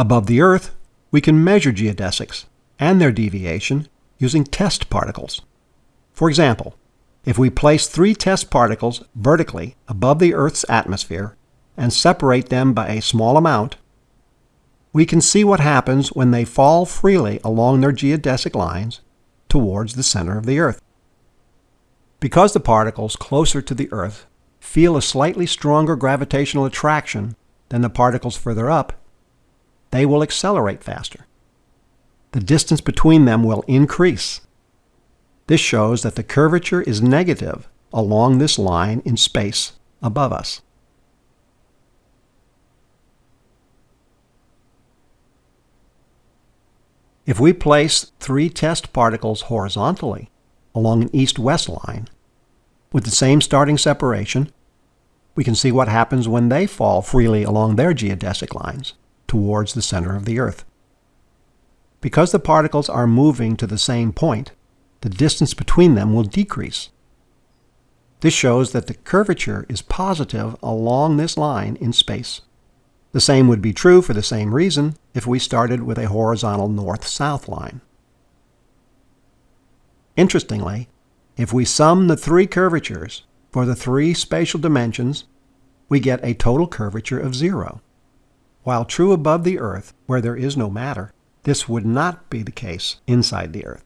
Above the Earth, we can measure geodesics and their deviation using test particles. For example, if we place three test particles vertically above the Earth's atmosphere and separate them by a small amount, we can see what happens when they fall freely along their geodesic lines towards the center of the Earth. Because the particles closer to the Earth feel a slightly stronger gravitational attraction than the particles further up, they will accelerate faster. The distance between them will increase. This shows that the curvature is negative along this line in space above us. If we place three test particles horizontally along an east-west line with the same starting separation, we can see what happens when they fall freely along their geodesic lines towards the center of the Earth. Because the particles are moving to the same point, the distance between them will decrease. This shows that the curvature is positive along this line in space. The same would be true for the same reason if we started with a horizontal north-south line. Interestingly, if we sum the three curvatures for the three spatial dimensions, we get a total curvature of zero. While true above the Earth, where there is no matter, this would not be the case inside the Earth.